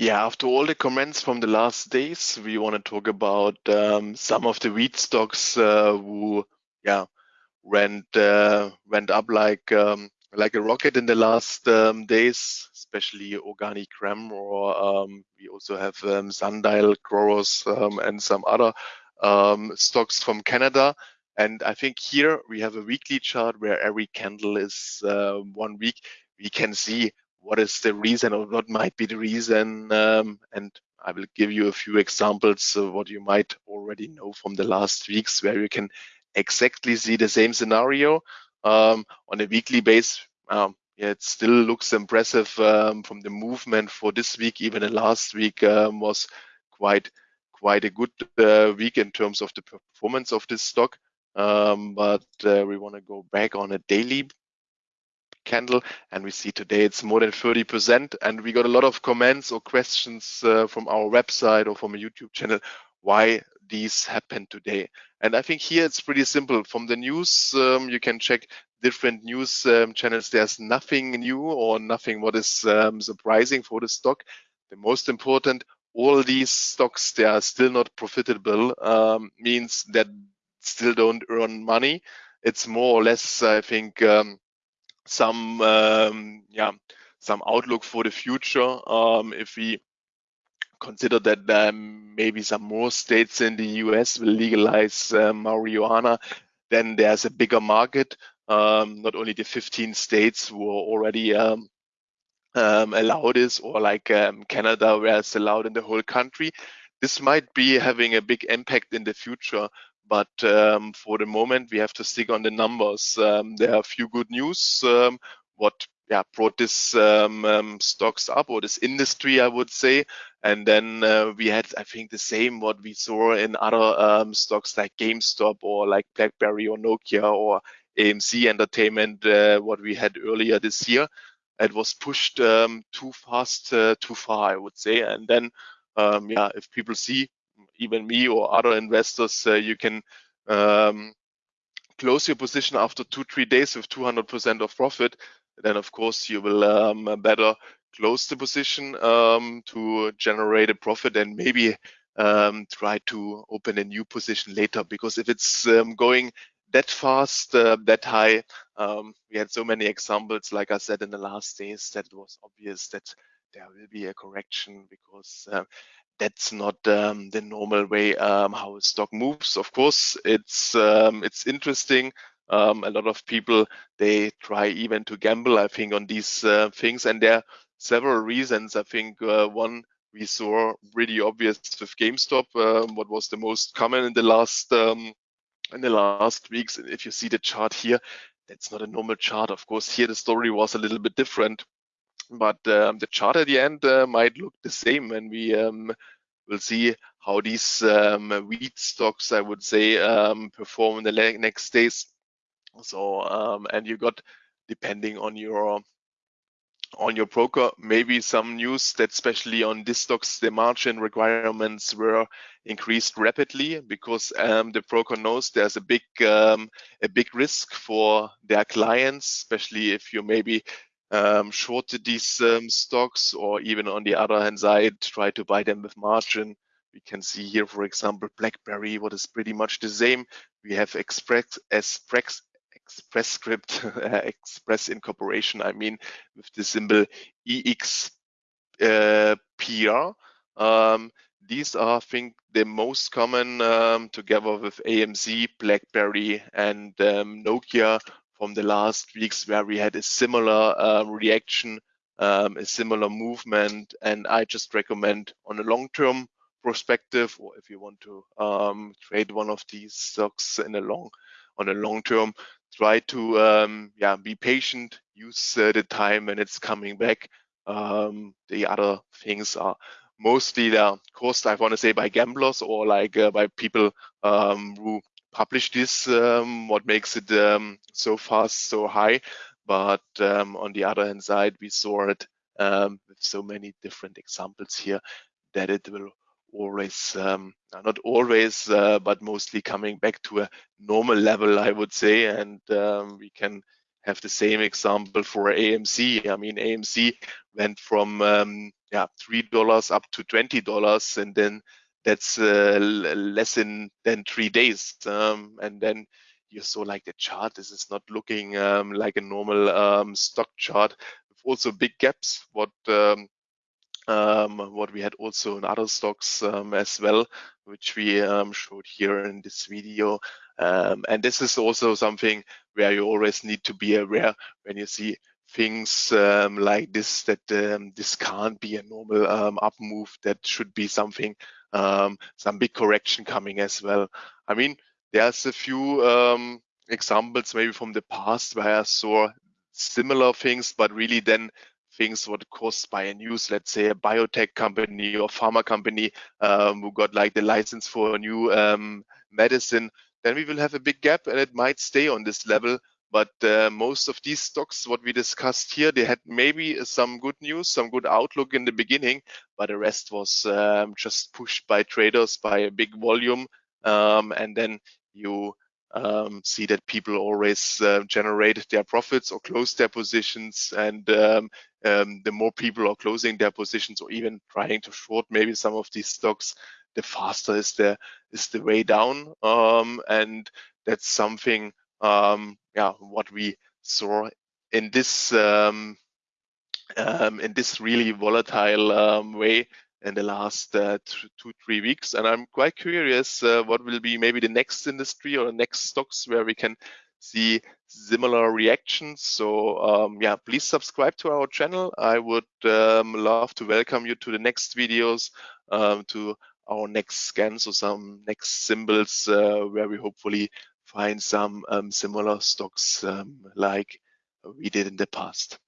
Yeah, after all the comments from the last days, we want to talk about um, some of the wheat stocks uh, who, yeah, went uh, went up like um, like a rocket in the last um, days, especially organic or um, we also have um, Sundial, Cronos, um, and some other stocks from Canada. And I think here we have a weekly chart where every candle is uh, one week. We can see what is the reason or what might be the reason. Um, and I will give you a few examples of what you might already know from the last weeks where you can exactly see the same scenario um, on a weekly base. Um, yeah, it still looks impressive um, from the movement for this week. Even the last week um, was quite quite a good uh, week in terms of the performance of this stock. Um, but uh, we want to go back on a daily candle and we see today it's more than 30% and we got a lot of comments or questions uh, from our website or from a YouTube channel why these happen today. And I think here it's pretty simple. From the news, um, you can check different news um, channels. There's nothing new or nothing what is um, surprising for the stock. The most important, all these stocks, they are still not profitable, um, means that still don't earn money. It's more or less, I think, um, some um, yeah some outlook for the future. Um, if we consider that um, maybe some more states in the US will legalize uh, marijuana, then there's a bigger market. Um, not only the 15 states who are already um, um, allow this, or like Canada, where it's allowed in the whole country. This might be having a big impact in the future, but um, for the moment, we have to stick on the numbers. Um, there are a few good news. Um, what yeah, brought this um, um, stocks up or this industry, I would say. And then uh, we had, I think, the same what we saw in other um, stocks like GameStop or like BlackBerry or Nokia or AMC Entertainment, uh, what we had earlier this year. It was pushed um, too fast, uh, too far, I would say. And then, um, yeah, if people see even me or other investors, uh, you can um, close your position after two, three days with 200% of profit, then of course you will um, better close the position um, to generate a profit and maybe um, try to open a new position later. Because if it's um, going that fast, uh, that high, um, we had so many examples, like I said in the last days, that it was obvious that there will be a correction because uh, that's not um, the normal way um, how a stock moves. Of course, it's um, it's interesting. Um, a lot of people they try even to gamble. I think on these uh, things, and there are several reasons. I think uh, one we saw really obvious with GameStop. Um, what was the most common in the last um, in the last weeks? If you see the chart here, that's not a normal chart. Of course, here the story was a little bit different but um, the chart at the end uh, might look the same and we um, will see how these um, wheat stocks, I would say, um, perform in the next days. So, um, and you got, depending on your on your broker, maybe some news that especially on these stocks, the margin requirements were increased rapidly because um, the broker knows there's a big um, a big risk for their clients, especially if you maybe shorted these um, stocks or even on the other hand side, try to buy them with margin. We can see here, for example, BlackBerry, what is pretty much the same. We have Express, Express, Express Script, Express Incorporation, I mean, with the symbol EXPR. Uh, um, these are, I think, the most common um, together with AMC, BlackBerry, and um, Nokia from the last weeks where we had a similar um, reaction, um, a similar movement. And I just recommend on a long-term perspective, or if you want to um, trade one of these stocks in a long, on a long term, try to um, yeah be patient, use uh, the time when it's coming back. Um, the other things are mostly the caused, I want to say, by gamblers or like uh, by people um, who publish this, um, what makes it um, so fast, so high. But um, on the other hand side, we saw it um, with so many different examples here that it will always, um, not always, uh, but mostly coming back to a normal level, I would say. And we can have the same example for AMC. I mean, AMC went from yeah three dollars up to twenty dollars, and then that's uh, less than than three days, um, and then you saw like the chart. This is not looking um, like a normal um, stock chart. Also big gaps. What um, um, what we had also in other stocks um, as well, which we showed here in this video. And this is also something where you always need to be aware when you see things like this, that this can't be a normal up move. That should be something, some big correction coming as well. I mean, there's a few examples maybe from the past where I saw similar things, but really then things what caused by a news, let's say a biotech company or pharma company um, who got like the license for a new um, medicine, then we will have a big gap and it might stay on this level. But uh, most of these stocks, what we discussed here, they had maybe some good news, some good outlook in the beginning, but the rest was um, just pushed by traders by a big volume. Um, and then you um, see that people always uh, generate their profits or close their positions and um, um, the more people are closing their positions or even trying to short maybe some of these stocks the faster is the is the way down um, and that's something um, yeah what we saw in this um, in this really volatile way in the last uh, two, three weeks. And I'm quite curious uh, what will be maybe the next industry or the next stocks where we can see similar reactions. So um, yeah, please subscribe to our channel. I would um, love to welcome you to the next videos, um, to our next scans or some next symbols uh, where we hopefully find some um, similar stocks um, like we did in the past.